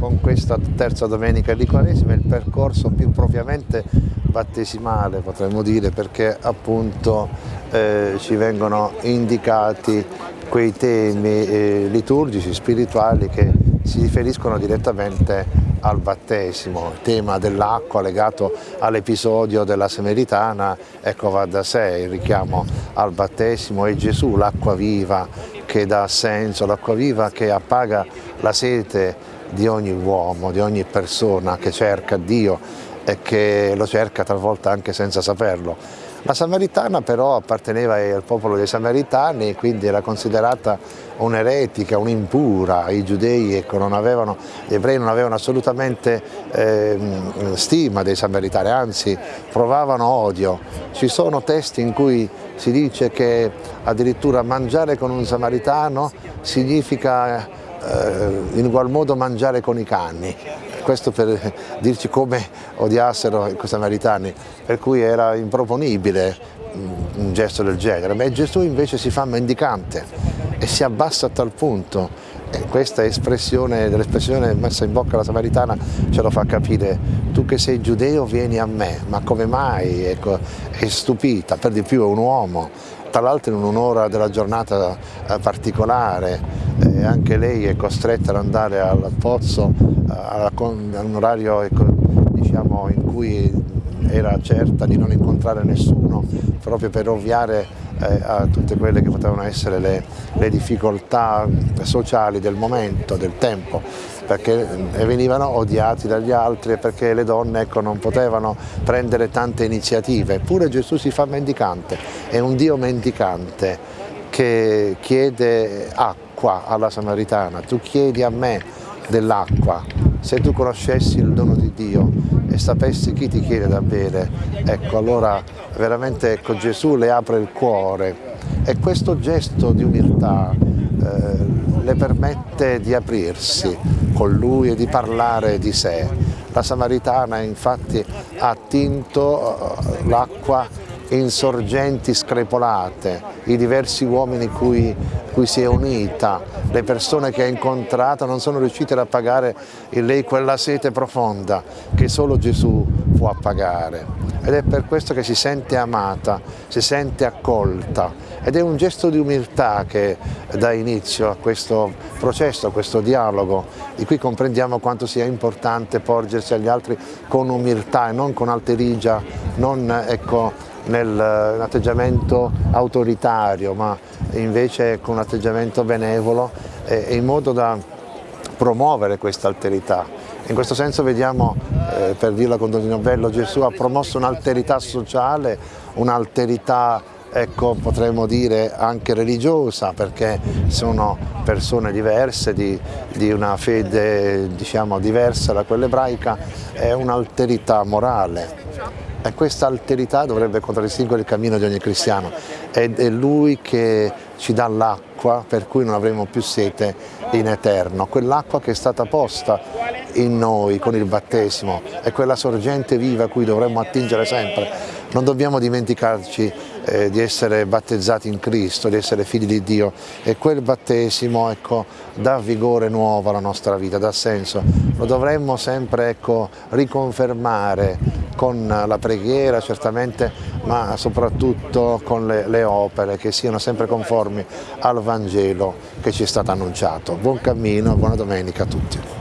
con questa terza domenica di Quaresima il percorso più propriamente battesimale potremmo dire perché appunto eh, ci vengono indicati quei temi eh, liturgici, spirituali che si riferiscono direttamente al battesimo, il tema dell'acqua legato all'episodio della Semeritana, ecco va da sé il richiamo al battesimo e Gesù, l'acqua viva che dà senso, l'acqua viva che appaga la sete di ogni uomo, di ogni persona che cerca Dio e che lo cerca talvolta anche senza saperlo. La Samaritana però apparteneva al popolo dei Samaritani, quindi era considerata un'eretica, un'impura, i giudei ecco, non avevano, gli ebrei non avevano assolutamente eh, stima dei Samaritani, anzi provavano odio. Ci sono testi in cui si dice che addirittura mangiare con un Samaritano significa in ugual modo mangiare con i cani, questo per dirci come odiassero i samaritani, per cui era improponibile un gesto del genere, ma Gesù invece si fa mendicante e si abbassa a tal punto. E questa espressione dell'espressione messa in bocca alla Samaritana ce lo fa capire, tu che sei giudeo vieni a me, ma come mai? Ecco, è stupita, per di più è un uomo, tra l'altro in un'ora della giornata eh, particolare, eh, anche lei è costretta ad andare al pozzo a un orario ecco, diciamo, in cui era certa di non incontrare nessuno proprio per ovviare eh, a tutte quelle che potevano essere le, le, difficoltà sociali del momento, del tempo, perché eh, venivano odiati dagli altri e perché le donne ecco, non potevano prendere tante iniziative. Eppure Gesù si fa mendicante, è un Dio mendicante che chiede acqua alla Samaritana, tu chiedi a me dell'acqua, se tu conoscessi il dono di Dio e sapessi chi ti chiede da bere, ecco allora veramente ecco, Gesù le apre il cuore. E questo gesto di umiltà eh, le permette di aprirsi con lui e di parlare di sé. La Samaritana infatti ha attinto eh, l'acqua in sorgenti screpolate, i diversi uomini cui, cui si è unita, le persone che ha incontrato non sono riuscite ad appagare in lei quella sete profonda che solo Gesù può appagare ed è per questo che si sente amata, si sente accolta ed è un gesto di umiltà che dà inizio a questo processo, a questo dialogo di cui comprendiamo quanto sia importante porgersi agli altri con umiltà e non con alterigia, non ecco, nell'atteggiamento autoritario ma invece con un atteggiamento benevolo e in modo da promuovere questa alterità. In questo senso vediamo, eh, per dirla con Donino Bello, Gesù ha promosso un'alterità sociale, un'alterità ecco, potremmo dire anche religiosa perché sono persone diverse, di, di una fede diciamo, diversa da quella ebraica, è un'alterità morale. E questa alterità dovrebbe contraddistinguere il cammino di ogni cristiano. Ed è lui che ci dà l'acqua per cui non avremo più sete in eterno, quell'acqua che è stata posta in noi con il battesimo, è quella sorgente viva a cui dovremmo attingere sempre. Non dobbiamo dimenticarci eh, di essere battezzati in Cristo, di essere figli di Dio e quel battesimo ecco, dà vigore nuovo alla nostra vita, dà senso. Lo dovremmo sempre ecco, riconfermare con la preghiera certamente, ma soprattutto con le, le opere che siano sempre conformi al Vangelo che ci è stato annunciato. Buon cammino, buona domenica a tutti.